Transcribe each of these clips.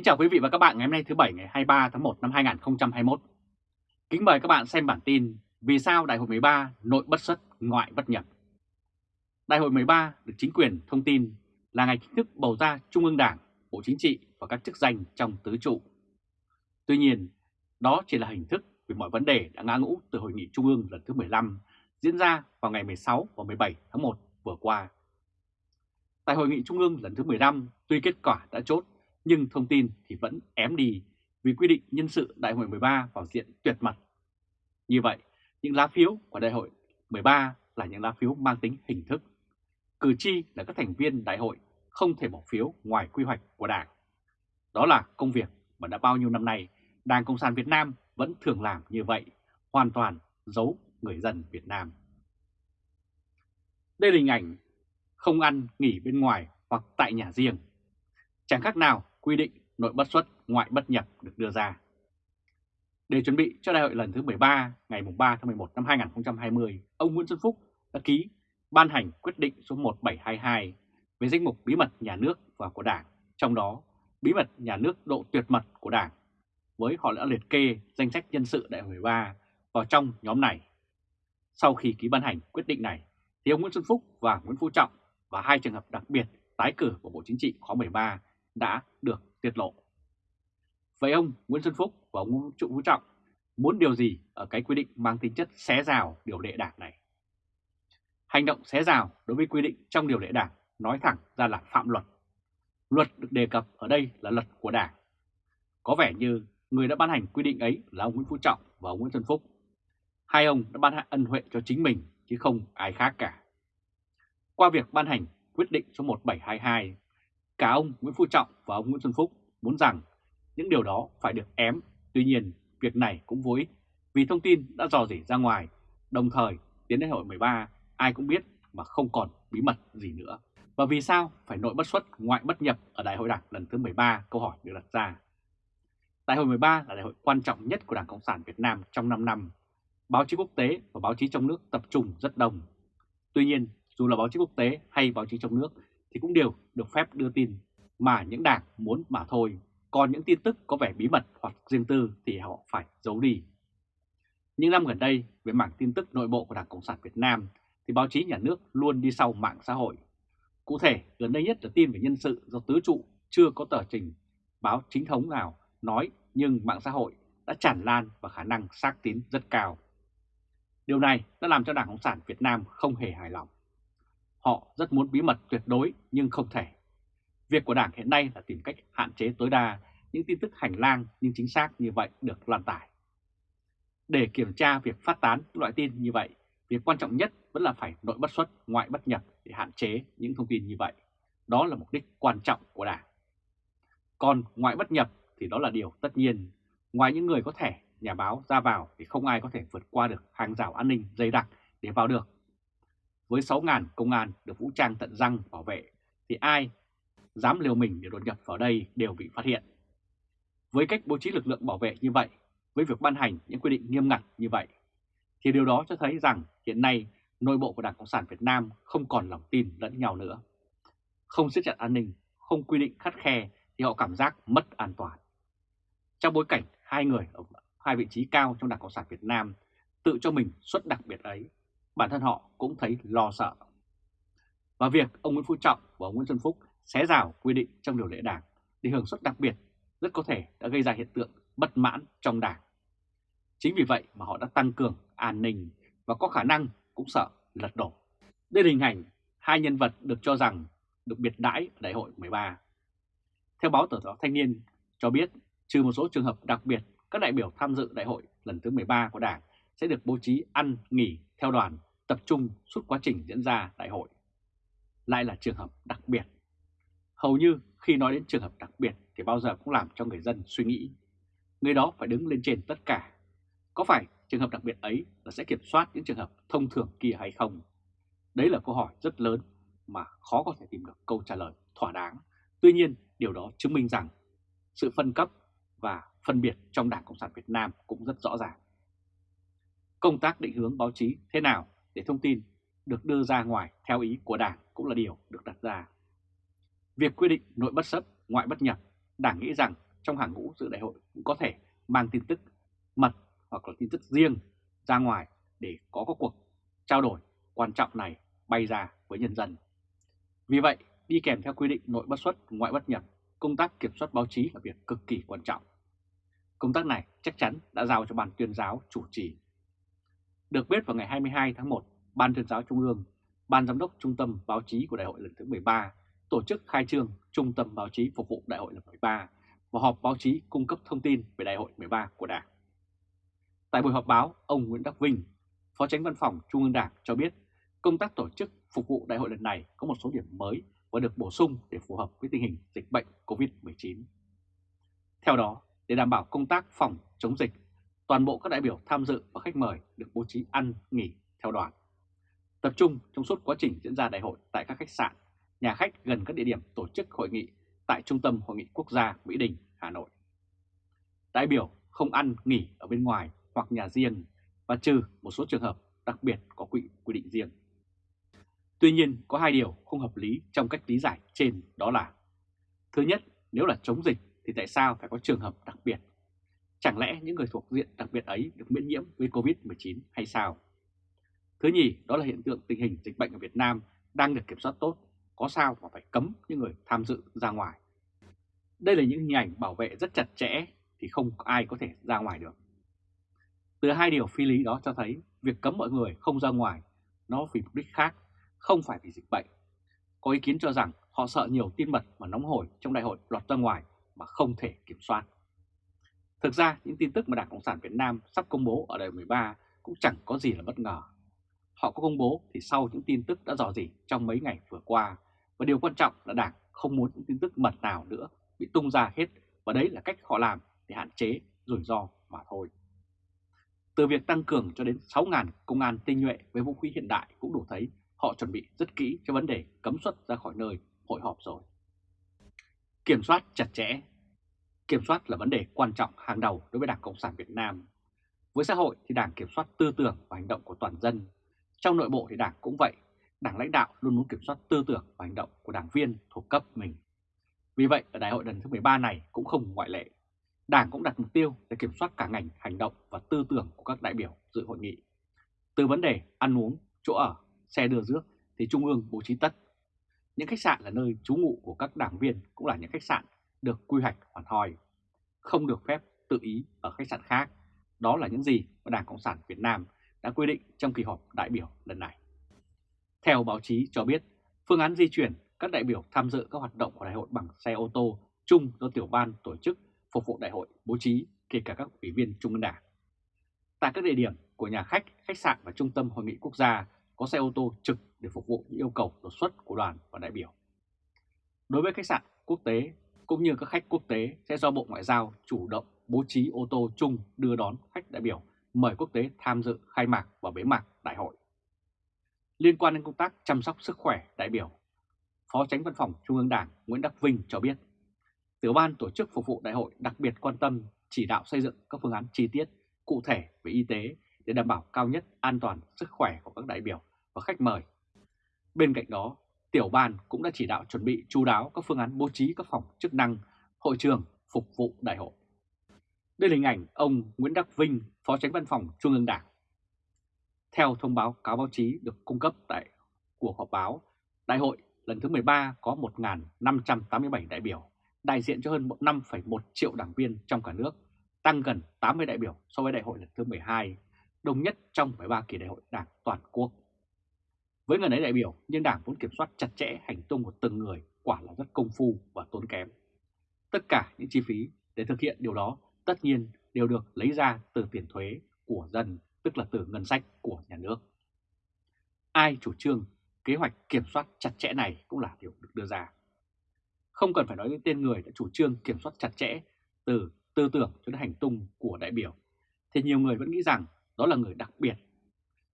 Kính chào quý vị và các bạn ngày hôm nay thứ Bảy ngày 23 tháng 1 năm 2021. Kính mời các bạn xem bản tin Vì sao Đại hội 13 nội bất xuất ngoại bất nhập. Đại hội 13 được chính quyền thông tin là ngày chính thức bầu ra Trung ương Đảng, Bộ Chính trị và các chức danh trong tứ trụ. Tuy nhiên, đó chỉ là hình thức vì mọi vấn đề đã ngã ngũ từ Hội nghị Trung ương lần thứ 15 diễn ra vào ngày 16 và 17 tháng 1 vừa qua. Tại Hội nghị Trung ương lần thứ 15, tuy kết quả đã chốt nhưng thông tin thì vẫn ém đi vì quy định nhân sự Đại hội 13 vào diện tuyệt mật. Như vậy, những lá phiếu của Đại hội 13 là những lá phiếu mang tính hình thức. Cử tri là các thành viên đại hội không thể bỏ phiếu ngoài quy hoạch của Đảng. Đó là công việc mà đã bao nhiêu năm nay Đảng Cộng sản Việt Nam vẫn thường làm như vậy, hoàn toàn giấu người dân Việt Nam. Đây là hình ảnh không ăn nghỉ bên ngoài hoặc tại nhà riêng. Chẳng khác nào quy định nội bất xuất, ngoại bất nhập được đưa ra. Để chuẩn bị cho đại hội lần thứ 13 ngày 3 tháng 11 năm 2020, ông Nguyễn Xuân Phúc đã ký ban hành quyết định số 1722 về danh mục bí mật nhà nước và của Đảng, trong đó bí mật nhà nước độ tuyệt mật của Đảng, với họ đã liệt kê danh sách nhân sự đại hội 13 vào trong nhóm này. Sau khi ký ban hành quyết định này, thì ông Nguyễn Xuân Phúc và Nguyễn Phú Trọng và hai trường hợp đặc biệt tái cử của Bộ Chính trị khóa 13 đã được tiết lộ. Vậy ông Nguyễn Xuân Phúc và ông Trụ Phú Trọng muốn điều gì ở cái quy định mang tính chất xé rào điều lệ đảng này? Hành động xé rào đối với quy định trong điều lệ đảng nói thẳng ra là phạm luật. Luật được đề cập ở đây là luật của đảng. Có vẻ như người đã ban hành quy định ấy là ông Nguyễn Phú Trọng và ông Nguyễn Xuân Phúc. Hai ông đã ban ân huệ cho chính mình chứ không ai khác cả. Qua việc ban hành quyết định số 1722 Cả ông Nguyễn Phú Trọng và ông Nguyễn Xuân Phúc muốn rằng những điều đó phải được ém. Tuy nhiên, việc này cũng vô ích vì thông tin đã dò dỉ ra ngoài. Đồng thời, đến đại hội 13, ai cũng biết mà không còn bí mật gì nữa. Và vì sao phải nội bất xuất, ngoại bất nhập ở đại hội đảng lần thứ 13? Câu hỏi được đặt ra. Đại hội 13 là đại hội quan trọng nhất của Đảng Cộng sản Việt Nam trong 5 năm. Báo chí quốc tế và báo chí trong nước tập trung rất đông. Tuy nhiên, dù là báo chí quốc tế hay báo chí trong nước thì cũng đều được phép đưa tin mà những đảng muốn mà thôi. Còn những tin tức có vẻ bí mật hoặc riêng tư thì họ phải giấu đi. Những năm gần đây, về mảng tin tức nội bộ của Đảng Cộng sản Việt Nam thì báo chí nhà nước luôn đi sau mạng xã hội. Cụ thể, gần đây nhất là tin về nhân sự do tứ trụ chưa có tờ trình báo chính thống nào nói nhưng mạng xã hội đã tràn lan và khả năng xác tín rất cao. Điều này đã làm cho Đảng Cộng sản Việt Nam không hề hài lòng. Họ rất muốn bí mật tuyệt đối nhưng không thể. Việc của Đảng hiện nay là tìm cách hạn chế tối đa những tin tức hành lang nhưng chính xác như vậy được lan tải. Để kiểm tra việc phát tán loại tin như vậy, việc quan trọng nhất vẫn là phải nội bất xuất, ngoại bất nhập để hạn chế những thông tin như vậy. Đó là mục đích quan trọng của Đảng. Còn ngoại bất nhập thì đó là điều tất nhiên. Ngoài những người có thể nhà báo ra vào thì không ai có thể vượt qua được hàng rào an ninh dày đặc để vào được với 6.000 công an được vũ trang tận răng bảo vệ thì ai dám liều mình để đột nhập vào đây đều bị phát hiện. Với cách bố trí lực lượng bảo vệ như vậy, với việc ban hành những quy định nghiêm ngặt như vậy, thì điều đó cho thấy rằng hiện nay nội bộ của Đảng Cộng sản Việt Nam không còn lòng tin lẫn nhau nữa. Không siết chặt an ninh, không quy định khắt khe thì họ cảm giác mất an toàn. Trong bối cảnh hai người ở hai vị trí cao trong Đảng Cộng sản Việt Nam tự cho mình xuất đặc biệt ấy, bản thân họ cũng thấy lo sợ. Và việc ông Nguyễn Phú Trọng và ông Nguyễn Xuân Phúc xé rào quy định trong điều lệ đảng để hưởng suất đặc biệt rất có thể đã gây ra hiện tượng bất mãn trong đảng. Chính vì vậy mà họ đã tăng cường an ninh và có khả năng cũng sợ lật đổ. Đây là hình ảnh hai nhân vật được cho rằng được biệt đãi ở đại hội 13. Theo báo tờ báo Thanh niên cho biết, trừ một số trường hợp đặc biệt, các đại biểu tham dự đại hội lần thứ 13 của Đảng sẽ được bố trí ăn, nghỉ theo đoàn tập trung suốt quá trình diễn ra đại hội. Lại là trường hợp đặc biệt. Hầu như khi nói đến trường hợp đặc biệt thì bao giờ cũng làm cho người dân suy nghĩ. Người đó phải đứng lên trên tất cả. Có phải trường hợp đặc biệt ấy là sẽ kiểm soát những trường hợp thông thường kia hay không? Đấy là câu hỏi rất lớn mà khó có thể tìm được câu trả lời thỏa đáng. Tuy nhiên, điều đó chứng minh rằng sự phân cấp và phân biệt trong Đảng Cộng sản Việt Nam cũng rất rõ ràng. Công tác định hướng báo chí thế nào để thông tin được đưa ra ngoài theo ý của Đảng cũng là điều được đặt ra. Việc quy định nội bất xuất, ngoại bất nhập, Đảng nghĩ rằng trong hàng ngũ dự đại hội cũng có thể mang tin tức mật hoặc là tin tức riêng ra ngoài để có các cuộc trao đổi quan trọng này bay ra với nhân dân. Vì vậy, đi kèm theo quy định nội bất xuất, ngoại bất nhập, công tác kiểm soát báo chí là việc cực kỳ quan trọng. Công tác này chắc chắn đã giao cho Ban tuyên giáo chủ trì. Được biết vào ngày 22 tháng 1, Ban tuyên giáo Trung ương, Ban giám đốc Trung tâm Báo chí của Đại hội lần thứ 13 tổ chức khai trương Trung tâm Báo chí phục vụ Đại hội lần 13 và họp báo chí cung cấp thông tin về Đại hội 13 của Đảng. Tại buổi họp báo, ông Nguyễn Đắc Vinh, Phó Tránh Văn phòng Trung ương Đảng cho biết công tác tổ chức phục vụ đại hội lần này có một số điểm mới và được bổ sung để phù hợp với tình hình dịch bệnh COVID-19. Theo đó, để đảm bảo công tác phòng chống dịch, toàn bộ các đại biểu tham dự và khách mời được bố trí ăn, nghỉ theo đoàn. Tập trung trong suốt quá trình diễn ra đại hội tại các khách sạn, nhà khách gần các địa điểm tổ chức hội nghị tại Trung tâm Hội nghị Quốc gia Mỹ Đình, Hà Nội. Đại biểu không ăn, nghỉ ở bên ngoài hoặc nhà riêng và trừ một số trường hợp đặc biệt có quy, quy định riêng. Tuy nhiên, có hai điều không hợp lý trong cách lý giải trên đó là Thứ nhất, nếu là chống dịch thì tại sao phải có trường hợp đặc biệt? Chẳng lẽ những người thuộc diện đặc biệt ấy được miễn nhiễm với Covid-19 hay sao? Thứ nhì, đó là hiện tượng tình hình dịch bệnh ở Việt Nam đang được kiểm soát tốt, có sao mà phải cấm những người tham dự ra ngoài. Đây là những hình ảnh bảo vệ rất chặt chẽ thì không ai có thể ra ngoài được. Từ hai điều phi lý đó cho thấy việc cấm mọi người không ra ngoài nó vì mục đích khác, không phải vì dịch bệnh. Có ý kiến cho rằng họ sợ nhiều tin mật mà nóng hổi trong đại hội lọt ra ngoài mà không thể kiểm soát. Thực ra, những tin tức mà Đảng Cộng sản Việt Nam sắp công bố ở đời 13 cũng chẳng có gì là bất ngờ. Họ có công bố thì sau những tin tức đã dò dỉ trong mấy ngày vừa qua, và điều quan trọng là Đảng không muốn những tin tức mật nào nữa bị tung ra hết, và đấy là cách họ làm để hạn chế rủi ro mà thôi. Từ việc tăng cường cho đến 6.000 công an tinh nhuệ với vũ khí hiện đại cũng đủ thấy họ chuẩn bị rất kỹ cho vấn đề cấm xuất ra khỏi nơi hội họp rồi. Kiểm soát chặt chẽ Kiểm soát là vấn đề quan trọng hàng đầu đối với Đảng Cộng sản Việt Nam. Với xã hội thì Đảng kiểm soát tư tưởng và hành động của toàn dân. Trong nội bộ thì Đảng cũng vậy, Đảng lãnh đạo luôn muốn kiểm soát tư tưởng và hành động của đảng viên thuộc cấp mình. Vì vậy ở đại hội lần thứ 13 này cũng không ngoại lệ. Đảng cũng đặt mục tiêu để kiểm soát cả ngành hành động và tư tưởng của các đại biểu dự hội nghị. Từ vấn đề ăn uống, chỗ ở, xe đưa rước thì Trung ương bố trí tất. Những khách sạn là nơi trú ngụ của các đảng viên cũng là những khách sạn được quy hoạch hoàn hòi, không được phép tự ý ở khách sạn khác. Đó là những gì mà Đảng Cộng sản Việt Nam đã quy định trong kỳ họp đại biểu lần này. Theo báo chí cho biết, phương án di chuyển các đại biểu tham dự các hoạt động của đại hội bằng xe ô tô chung do tiểu ban tổ chức phục vụ đại hội bố trí kể cả các ủy viên Trung ương Đảng. Tại các địa điểm của nhà khách, khách sạn và trung tâm hội nghị quốc gia có xe ô tô trực để phục vụ những yêu cầu đột xuất của đoàn và đại biểu. Đối với khách sạn quốc tế cũng như các khách quốc tế sẽ do Bộ Ngoại giao chủ động bố trí ô tô chung đưa đón khách đại biểu mời quốc tế tham dự khai mạc và bế mạc đại hội. Liên quan đến công tác chăm sóc sức khỏe đại biểu, Phó Tránh Văn phòng Trung ương Đảng Nguyễn Đắc Vinh cho biết, Tiểu ban tổ chức phục vụ đại hội đặc biệt quan tâm chỉ đạo xây dựng các phương án chi tiết, cụ thể về y tế để đảm bảo cao nhất an toàn sức khỏe của các đại biểu và khách mời. Bên cạnh đó, Tiểu ban cũng đã chỉ đạo chuẩn bị chú đáo các phương án bố trí các phòng chức năng, hội trường phục vụ đại hội. Đây là hình ảnh ông Nguyễn Đắc Vinh, Phó Tránh Văn phòng Trung ương Đảng. Theo thông báo cáo báo chí được cung cấp tại cuộc họp báo, đại hội lần thứ 13 có 1.587 đại biểu, đại diện cho hơn 5,1 triệu đảng viên trong cả nước, tăng gần 80 đại biểu so với đại hội lần thứ 12, đồng nhất trong 13 kỳ đại hội đảng toàn quốc. Với người ấy đại biểu, nhưng đảng muốn kiểm soát chặt chẽ hành tung của từng người quả là rất công phu và tốn kém. Tất cả những chi phí để thực hiện điều đó tất nhiên đều được lấy ra từ tiền thuế của dân, tức là từ ngân sách của nhà nước. Ai chủ trương kế hoạch kiểm soát chặt chẽ này cũng là điều được đưa ra. Không cần phải nói đến tên người đã chủ trương kiểm soát chặt chẽ từ tư tưởng cho đến hành tung của đại biểu, thì nhiều người vẫn nghĩ rằng đó là người đặc biệt.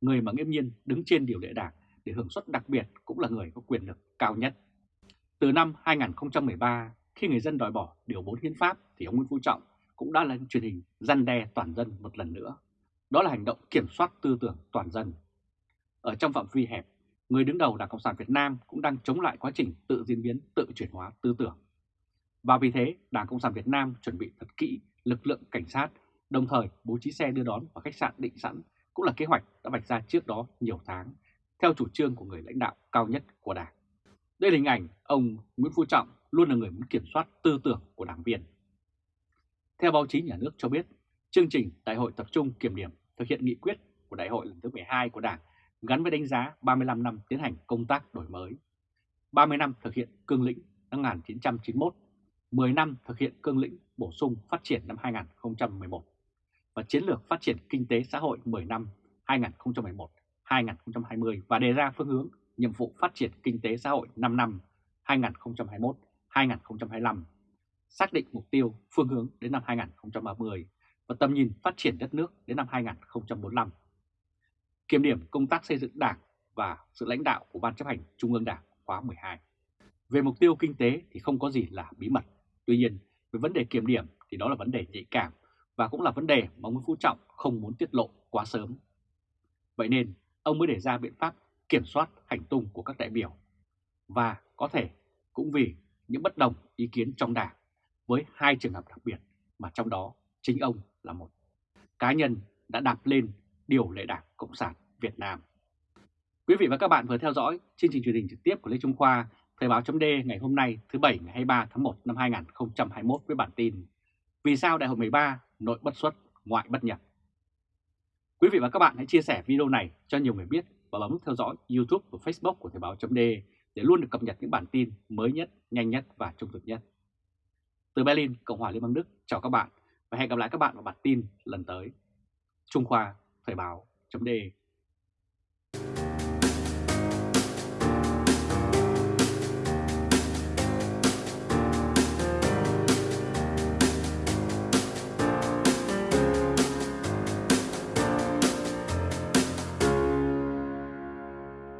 Người mà nghiêm nhiên đứng trên điều lệ đảng để hưởng suất đặc biệt cũng là người có quyền lực cao nhất. Từ năm 2013, khi người dân đòi bỏ Điều 4 Hiến pháp thì ông Nguyễn Phú Trọng cũng đã lên truyền hình răn đe toàn dân một lần nữa. Đó là hành động kiểm soát tư tưởng toàn dân. Ở trong phạm vi hẹp, người đứng đầu Đảng Cộng sản Việt Nam cũng đang chống lại quá trình tự diễn biến, tự chuyển hóa tư tưởng. Và vì thế, Đảng Cộng sản Việt Nam chuẩn bị thật kỹ lực lượng cảnh sát, đồng thời bố trí xe đưa đón vào khách sạn định sẵn cũng là kế hoạch đã vạch ra trước đó nhiều tháng, theo chủ trương của người lãnh đạo cao nhất của Đảng. Đây là hình ảnh ông Nguyễn Phú Trọng luôn là người muốn kiểm soát tư tưởng của đảng viên. Theo báo chí nhà nước cho biết, chương trình Đại hội tập trung kiểm điểm thực hiện nghị quyết của Đại hội lần thứ 12 của Đảng gắn với đánh giá 35 năm tiến hành công tác đổi mới, 30 năm thực hiện cương lĩnh năm 1991, 10 năm thực hiện cương lĩnh bổ sung phát triển năm 2011 và chiến lược phát triển kinh tế xã hội 10 năm 2011. 2020 và đề ra phương hướng nhiệm vụ phát triển kinh tế xã hội 5 năm 2021-2025, xác định mục tiêu phương hướng đến năm 2030 và tầm nhìn phát triển đất nước đến năm 2045. Kiểm điểm công tác xây dựng Đảng và sự lãnh đạo của Ban chấp hành Trung ương Đảng khóa 12. Về mục tiêu kinh tế thì không có gì là bí mật. Tuy nhiên, về vấn đề kiểm điểm thì đó là vấn đề nhạy cảm và cũng là vấn đề mà Nguyễn Phú Trọng không muốn tiết lộ quá sớm. Vậy nên, ông mới đề ra biện pháp kiểm soát hành tung của các đại biểu. Và có thể cũng vì những bất đồng ý kiến trong đảng với hai trường hợp đặc biệt mà trong đó chính ông là một cá nhân đã đạp lên điều lệ đảng Cộng sản Việt Nam. Quý vị và các bạn vừa theo dõi chương trình truyền hình trực tiếp của Lê Trung Khoa, Thời báo chấm ngày hôm nay thứ Bảy ngày 23 tháng 1 năm 2021 với bản tin Vì sao Đại hội 13 nội bất xuất, ngoại bất nhập? Quý vị và các bạn hãy chia sẻ video này cho nhiều người biết và bấm nút theo dõi YouTube và Facebook của Thời báo .d để luôn được cập nhật những bản tin mới nhất, nhanh nhất và trung thực nhất. Từ Berlin, Cộng hòa Liên bang Đức, chào các bạn và hẹn gặp lại các bạn vào bản tin lần tới. Trung Khoa, Thời báo .d.